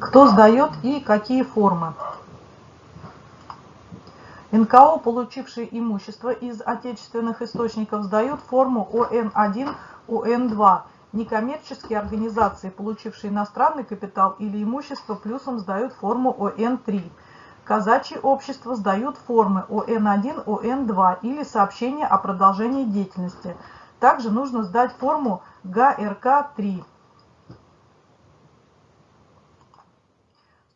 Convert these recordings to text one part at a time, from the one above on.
кто сдает и какие формы. НКО, получившие имущество из отечественных источников, сдают форму ОН1, ОН2. Некоммерческие организации, получившие иностранный капитал или имущество, плюсом сдают форму ОН3. Казачьи общества сдают формы ОН1, ОН2 или сообщение о продолжении деятельности. Также нужно сдать форму ГРК-3.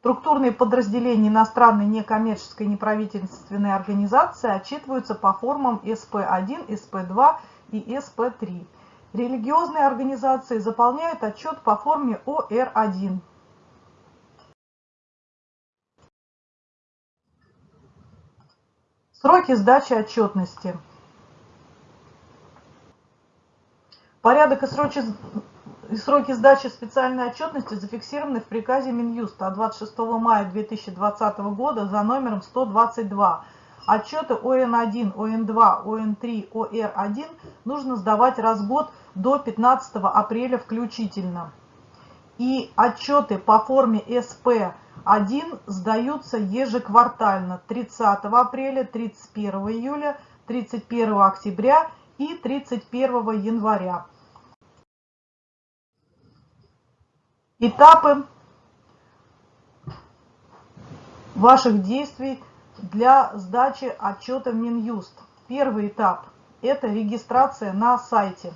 Структурные подразделения иностранной некоммерческой неправительственной организации отчитываются по формам СП-1, СП-2 и СП-3. Религиозные организации заполняют отчет по форме ОР-1. Сроки сдачи отчетности. Порядок и сроки сроки сдачи специальной отчетности зафиксированы в приказе Минюста от 26 мая 2020 года за номером 122. Отчеты ОН1, ОН2, ОН3, ОР1 нужно сдавать раз в год до 15 апреля включительно. И отчеты по форме СП1 сдаются ежеквартально 30 апреля, 31 июля, 31 октября и 31 января. Этапы ваших действий для сдачи отчета в Минюст. Первый этап – это регистрация на сайте,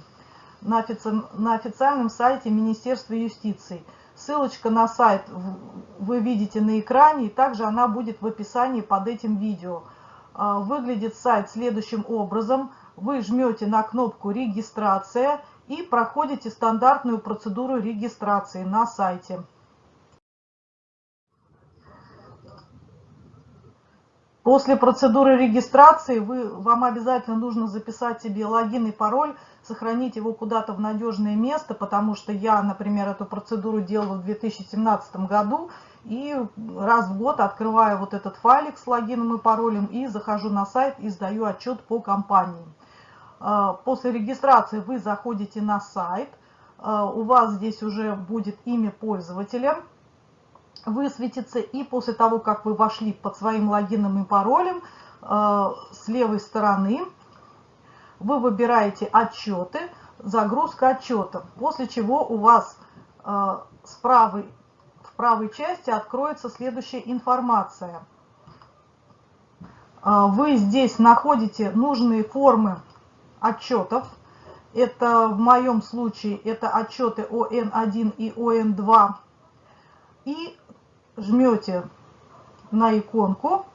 на, офици... на официальном сайте Министерства юстиции. Ссылочка на сайт вы видите на экране, и также она будет в описании под этим видео. А, выглядит сайт следующим образом. Вы жмете на кнопку «Регистрация», и проходите стандартную процедуру регистрации на сайте. После процедуры регистрации вы, вам обязательно нужно записать себе логин и пароль, сохранить его куда-то в надежное место, потому что я, например, эту процедуру делала в 2017 году, и раз в год открываю вот этот файлик с логином и паролем и захожу на сайт и сдаю отчет по компании. А, после регистрации вы заходите на сайт, а, у вас здесь уже будет имя пользователя, высветится, и после того, как вы вошли под своим логином и паролем, а, с левой стороны вы выбираете отчеты, загрузка отчета, после чего у вас с правой, в правой части откроется следующая информация. Вы здесь находите нужные формы отчетов. Это в моем случае это отчеты ОН1 и ОН2. И жмете на иконку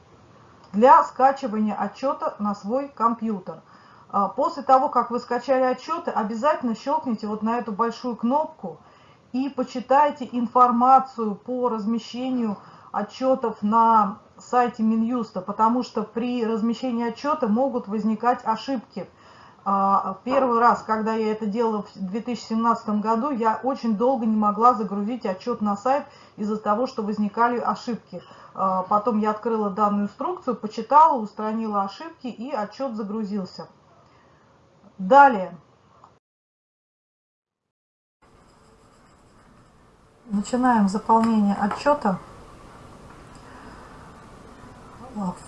для скачивания отчета на свой компьютер. А, после того, как вы скачали отчеты, обязательно щелкните вот на эту большую кнопку и почитайте информацию по размещению отчетов на сайте Минюста, потому что при размещении отчета могут возникать ошибки. А, первый раз, когда я это делала в 2017 году, я очень долго не могла загрузить отчет на сайт из-за того, что возникали ошибки. А, потом я открыла данную инструкцию, почитала, устранила ошибки и отчет загрузился. Далее. Начинаем заполнение отчета.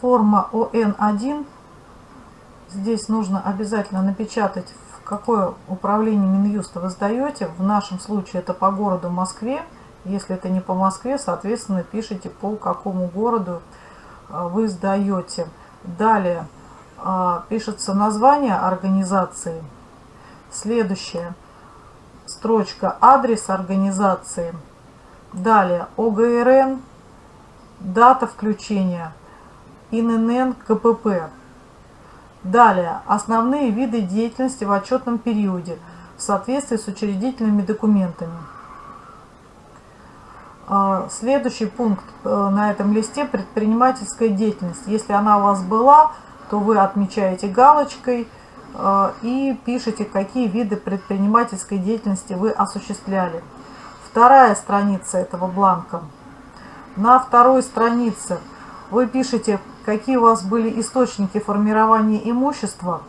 Форма ОН1 Здесь нужно обязательно напечатать, в какое управление Минюста вы сдаете. В нашем случае это по городу Москве. Если это не по Москве, соответственно, пишите по какому городу а, вы сдаете. Далее а, пишется название организации. Следующая строчка адрес организации. Далее ОГРН, дата включения, ИНН, КПП. Далее. Основные виды деятельности в отчетном периоде в соответствии с учредительными документами. А, следующий пункт э, на этом листе – предпринимательская деятельность. Если она у вас была, то вы отмечаете галочкой э, и пишите, какие виды предпринимательской деятельности вы осуществляли. Вторая страница этого бланка. На второй странице вы пишете какие у вас были источники формирования имущества,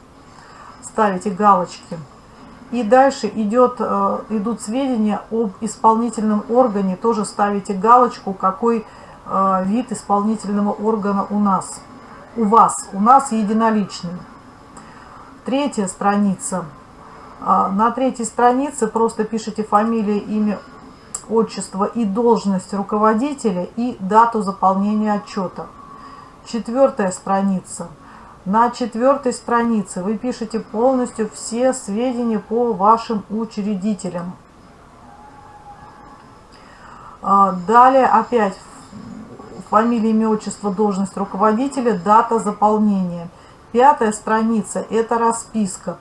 ставите галочки. И дальше идет, э, идут сведения об исполнительном органе. Тоже ставите галочку, какой э, вид исполнительного органа у нас. У вас. У нас единоличный. Третья страница. А, на третьей странице просто пишите фамилия, имя, отчество и должность руководителя и дату заполнения отчета. Четвертая страница. На четвертой странице вы пишете полностью все сведения по вашим учредителям. А, далее опять фамилия, имя, отчество, должность руководителя, дата заполнения. Пятая страница – это расписка.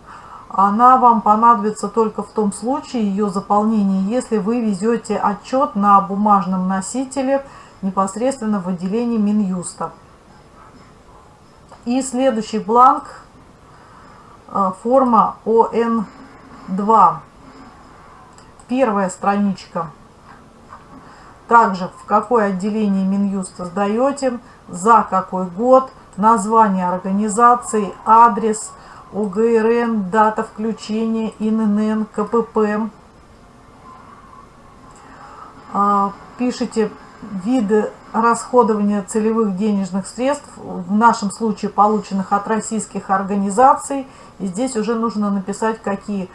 Она вам понадобится только в том случае, ее заполнение, если вы везете отчет на бумажном носителе непосредственно в отделении Минюста. И следующий бланк, э, форма ОН2. Первая страничка. Также в какое отделение Минюста сдаете, за какой год, название организации, адрес, ОГРН, дата включения, ИНН, КПП. А, пишите виды расходования целевых денежных средств, в нашем случае полученных от российских организаций. И здесь уже нужно написать, какие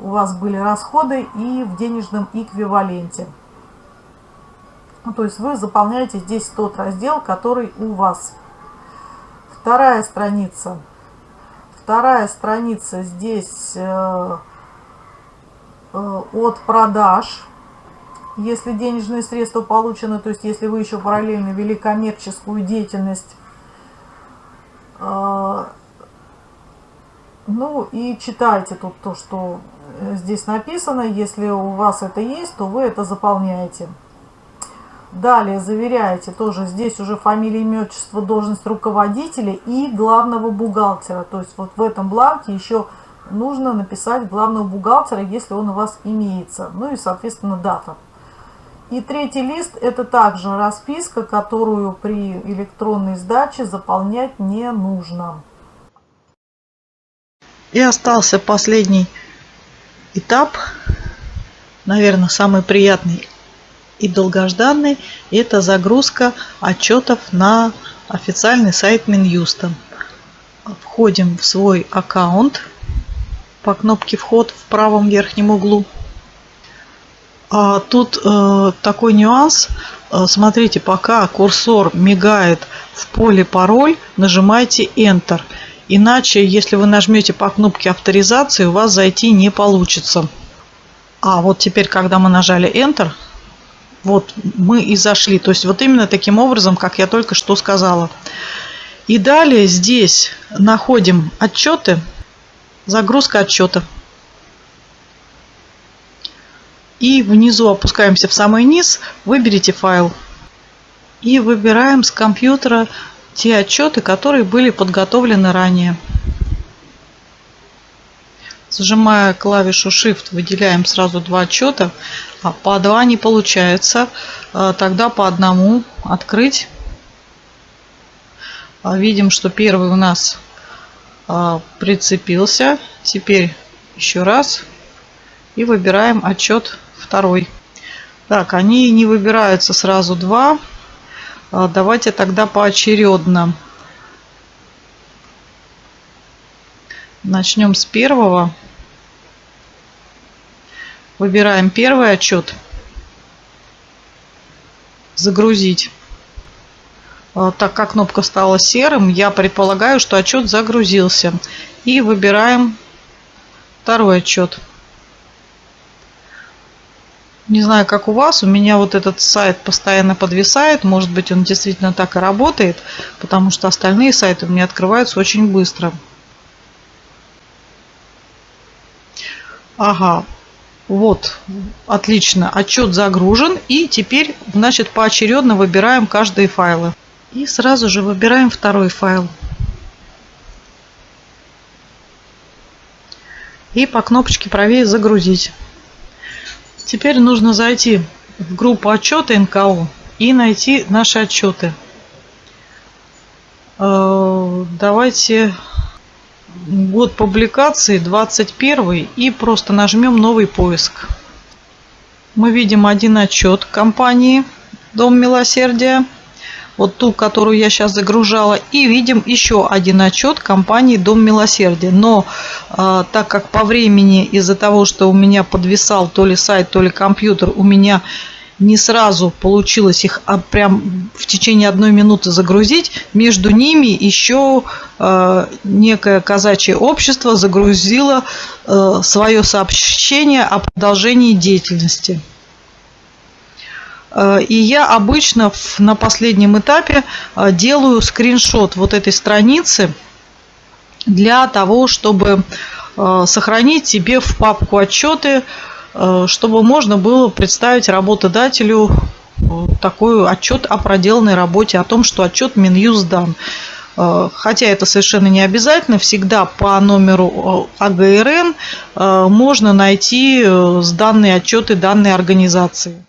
у вас были расходы и в денежном эквиваленте. Ну, то есть вы заполняете здесь тот раздел, который у вас. Вторая страница. Вторая страница здесь э, э, от продаж если денежные средства получены, то есть если вы еще параллельно вели коммерческую деятельность, а, ну и читайте тут то, что здесь написано. Если у вас это есть, то вы это заполняете. Далее заверяете тоже здесь уже фамилия, имя, отчество, должность руководителя и главного бухгалтера. То есть вот в этом бланке еще нужно написать главного бухгалтера, если он у вас имеется. Ну и соответственно дата. И третий лист это также расписка, которую при электронной сдаче заполнять не нужно. И остался последний этап, наверное, самый приятный и долгожданный, это загрузка отчетов на официальный сайт Минюста. Входим в свой аккаунт по кнопке «Вход» в правом верхнем углу. А тут э, такой нюанс. Э, смотрите, пока курсор мигает в поле пароль, нажимайте Enter. Иначе, если вы нажмете по кнопке авторизации, у вас зайти не получится. А вот теперь, когда мы нажали Enter, вот мы и зашли. То есть вот именно таким образом, как я только что сказала. И далее здесь находим отчеты, загрузка отчета. И внизу опускаемся в самый низ, выберите файл. И выбираем с компьютера те отчеты, которые были подготовлены ранее. Зажимая клавишу Shift, выделяем сразу два отчета. А по два не получается. А тогда по одному открыть. А видим, что первый у нас а, прицепился. Теперь еще раз. И выбираем отчет второй. Так, они не выбираются сразу два. А, давайте тогда поочередно. Начнем с первого. Выбираем первый отчет. Загрузить. А, так как кнопка стала серым, я предполагаю, что отчет загрузился. И выбираем второй отчет. Не знаю, как у вас, у меня вот этот сайт постоянно подвисает. Может быть, он действительно так и работает, потому что остальные сайты у меня открываются очень быстро. Ага, вот, отлично, отчет загружен. И теперь, значит, поочередно выбираем каждые файлы. И сразу же выбираем второй файл. И по кнопочке правее загрузить. Теперь нужно зайти в группу отчеты НКО и найти наши отчеты. Э, давайте год публикации 21 и просто нажмем новый поиск. Мы видим один отчет компании Дом Милосердия вот ту, которую я сейчас загружала, и видим еще один отчет компании Дом Милосердия. Но э, так как по времени из-за того, что у меня подвисал то ли сайт, то ли компьютер, у меня не сразу получилось их а прям в течение одной минуты загрузить. Между ними еще э, некое казачье общество загрузило э, свое сообщение о продолжении деятельности. Э, и я обычно на последнем этапе э, делаю скриншот вот этой страницы для того, чтобы э, сохранить себе в папку отчеты, чтобы можно было представить работодателю такой отчет о проделанной работе, о том, что отчет Минюст дан. Хотя это совершенно не обязательно, всегда по номеру АГРН можно найти данные отчеты данной организации.